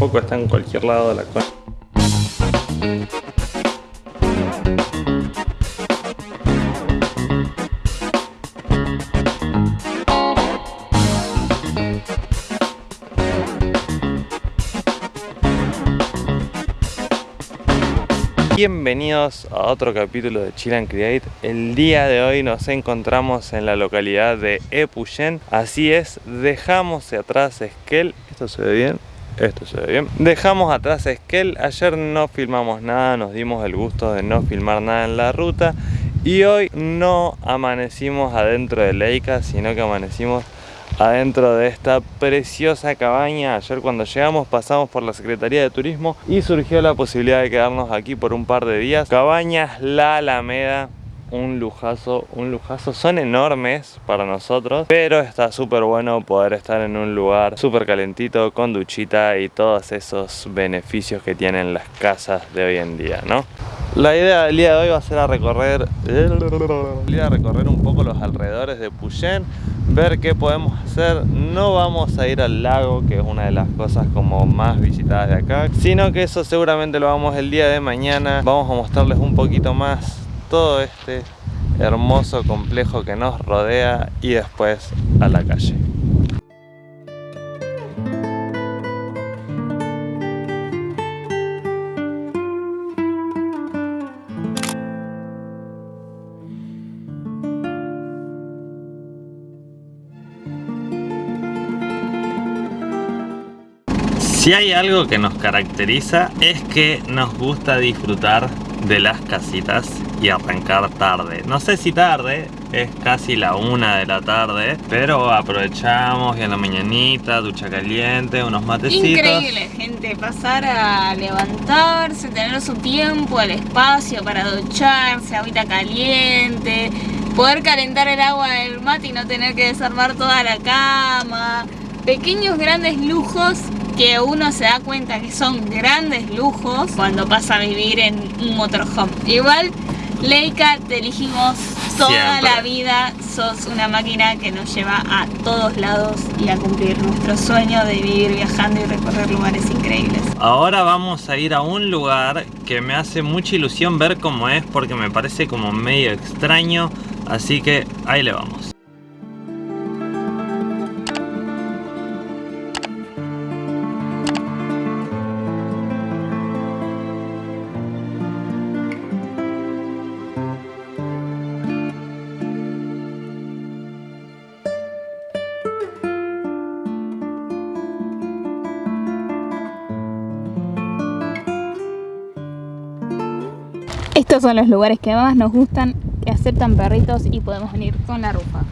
poco está en cualquier lado de la cuenta. Bienvenidos a otro capítulo de Chill and Create El día de hoy nos encontramos en la localidad de Epuyén Así es, dejamos atrás Esquel ¿Esto se ve bien? Esto se ve bien Dejamos atrás Esquel Ayer no filmamos nada, nos dimos el gusto de no filmar nada en la ruta Y hoy no amanecimos adentro de Leica, sino que amanecimos adentro de esta preciosa cabaña. Ayer cuando llegamos pasamos por la Secretaría de Turismo y surgió la posibilidad de quedarnos aquí por un par de días. Cabañas La Alameda, un lujazo, un lujazo. Son enormes para nosotros, pero está súper bueno poder estar en un lugar súper calentito, con duchita y todos esos beneficios que tienen las casas de hoy en día, ¿no? La idea del día de hoy va a ser a recorrer, a recorrer un poco los alrededores de Puyén, ver qué podemos hacer. No vamos a ir al lago, que es una de las cosas como más visitadas de acá, sino que eso seguramente lo vamos el día de mañana. Vamos a mostrarles un poquito más todo este hermoso complejo que nos rodea y después a la calle. Si hay algo que nos caracteriza es que nos gusta disfrutar de las casitas y arrancar tarde. No sé si tarde, es casi la una de la tarde, pero aprovechamos y en la mañanita, ducha caliente, unos matecitos. Increíble, gente, pasar a levantarse, tener su tiempo, el espacio para ducharse, agüita caliente, poder calentar el agua del mate y no tener que desarmar toda la cama. Pequeños grandes lujos que uno se da cuenta que son grandes lujos cuando pasa a vivir en un motorhome. Igual, Leica, te elegimos toda la vida, sos una máquina que nos lleva a todos lados y a cumplir nuestro sueño de vivir viajando y recorrer lugares increíbles. Ahora vamos a ir a un lugar que me hace mucha ilusión ver cómo es porque me parece como medio extraño, así que ahí le vamos. Estos son los lugares que más nos gustan, que aceptan perritos y podemos venir con la rufa.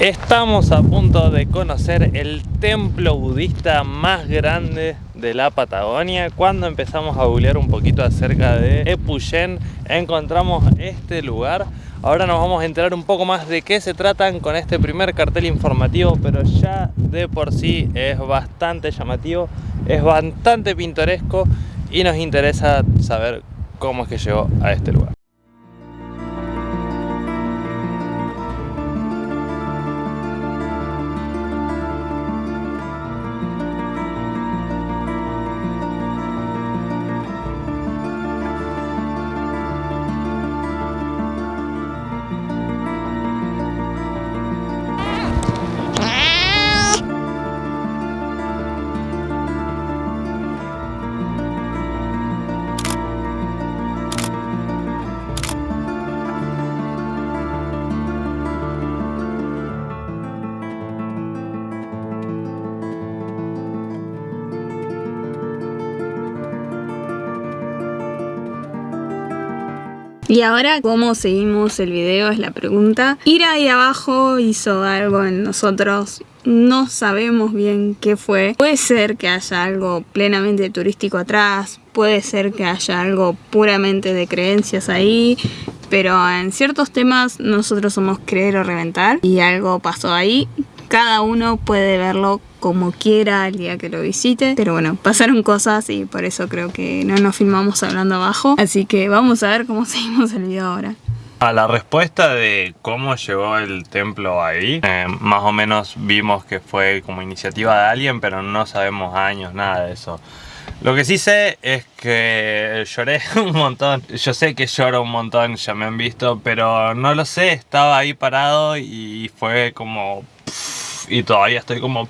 Estamos a punto de conocer el templo budista más grande de la Patagonia. Cuando empezamos a googlear un poquito acerca de Epuyén, encontramos este lugar Ahora nos vamos a enterar un poco más de qué se tratan con este primer cartel informativo, pero ya de por sí es bastante llamativo, es bastante pintoresco y nos interesa saber cómo es que llegó a este lugar. Y ahora, ¿cómo seguimos el video? Es la pregunta. Ir ahí abajo hizo algo en nosotros. No sabemos bien qué fue. Puede ser que haya algo plenamente turístico atrás. Puede ser que haya algo puramente de creencias ahí. Pero en ciertos temas nosotros somos creer o reventar. Y algo pasó ahí cada uno puede verlo como quiera el día que lo visite. Pero bueno, pasaron cosas y por eso creo que no nos filmamos hablando abajo. Así que vamos a ver cómo seguimos el video ahora. A la respuesta de cómo llegó el templo ahí, eh, más o menos vimos que fue como iniciativa de alguien, pero no sabemos años, nada de eso. Lo que sí sé es que lloré un montón. Yo sé que lloro un montón, ya me han visto, pero no lo sé. Estaba ahí parado y fue como... y todavía estoy como...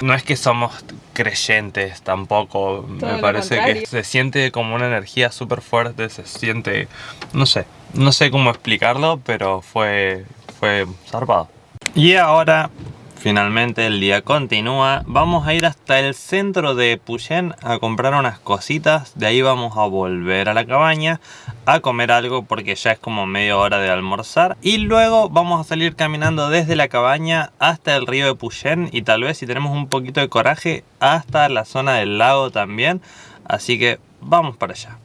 No es que somos creyentes tampoco, me parece que se siente como una energía súper fuerte, se siente, no sé, no sé cómo explicarlo, pero fue, fue zarpado. Y ahora Finalmente el día continúa. Vamos a ir hasta el centro de Puyen a comprar unas cositas. De ahí vamos a volver a la cabaña a comer algo porque ya es como media hora de almorzar. Y luego vamos a salir caminando desde la cabaña hasta el río de Puyen y tal vez si tenemos un poquito de coraje hasta la zona del lago también. Así que vamos para allá.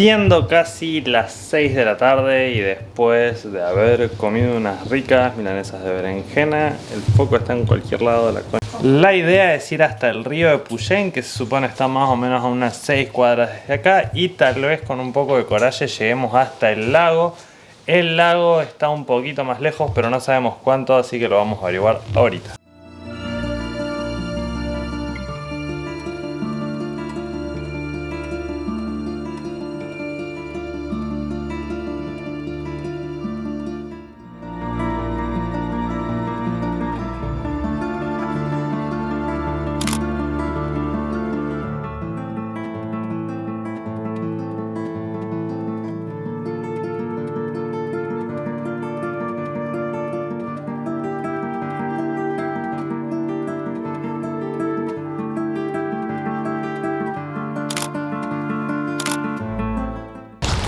Siendo casi las 6 de la tarde y después de haber comido unas ricas milanesas de berenjena, el foco está en cualquier lado de la cuenca. La idea es ir hasta el río de Puyén, que se supone está más o menos a unas 6 cuadras desde acá, y tal vez con un poco de coraje lleguemos hasta el lago. El lago está un poquito más lejos, pero no sabemos cuánto, así que lo vamos a averiguar ahorita.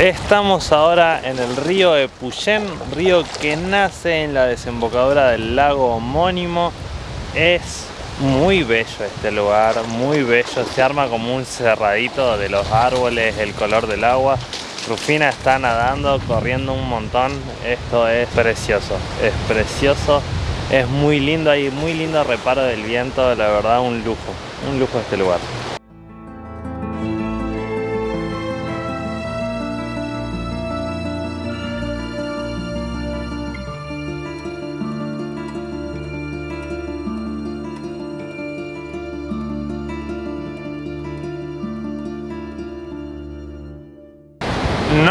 Estamos ahora en el río de río que nace en la desembocadura del lago homónimo. Es muy bello este lugar, muy bello. Se arma como un cerradito de los árboles, el color del agua. Rufina está nadando, corriendo un montón. Esto es precioso, es precioso. Es muy lindo, hay muy lindo reparo del viento, la verdad un lujo, un lujo este lugar.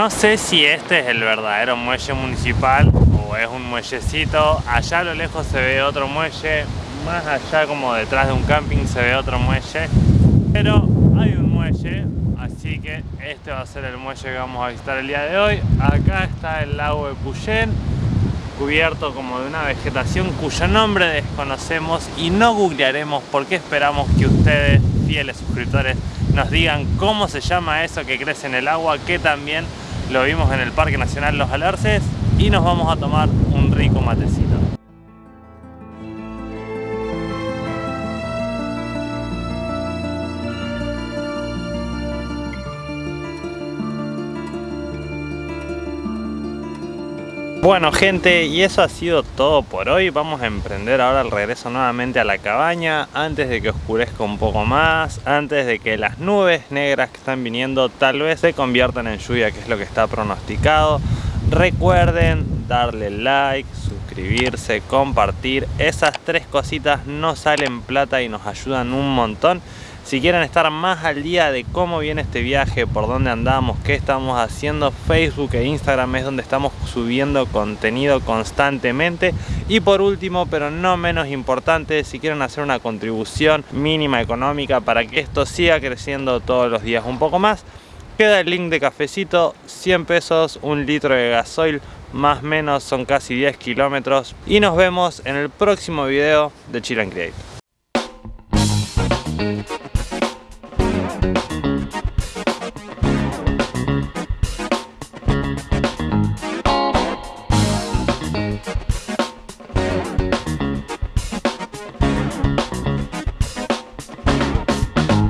No sé si este es el verdadero muelle municipal o es un muellecito. Allá a lo lejos se ve otro muelle, más allá como detrás de un camping se ve otro muelle. Pero hay un muelle, así que este va a ser el muelle que vamos a visitar el día de hoy. Acá está el lago de Puyén, cubierto como de una vegetación cuyo nombre desconocemos y no googlearemos porque esperamos que ustedes, fieles suscriptores, nos digan cómo se llama eso que crece en el agua, que también lo vimos en el Parque Nacional Los Alerces y nos vamos a tomar un rico matecito. Bueno gente, y eso ha sido todo por hoy. Vamos a emprender ahora el regreso nuevamente a la cabaña antes de que oscurezca un poco más, antes de que las nubes negras que están viniendo tal vez se conviertan en lluvia, que es lo que está pronosticado. Recuerden darle like, suscribirse, compartir. Esas tres cositas no salen plata y nos ayudan un montón. Si quieren estar más al día de cómo viene este viaje, por dónde andamos, qué estamos haciendo, Facebook e Instagram es donde estamos subiendo contenido constantemente. Y por último, pero no menos importante, si quieren hacer una contribución mínima económica para que esto siga creciendo todos los días un poco más, queda el link de cafecito, 100 pesos, un litro de gasoil, más o menos son casi 10 kilómetros. Y nos vemos en el próximo video de Chill and Create.